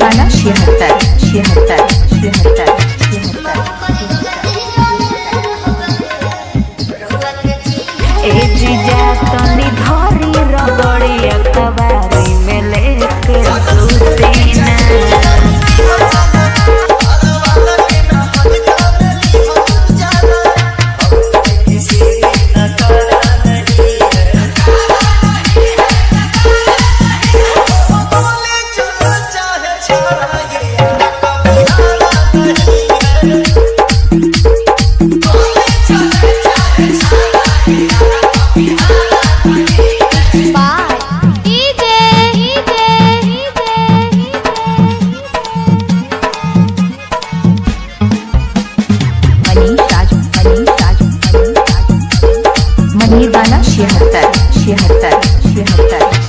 晚上，漆还在，漆还在，漆还在，漆还在。你把了谁还在谁还在谁还在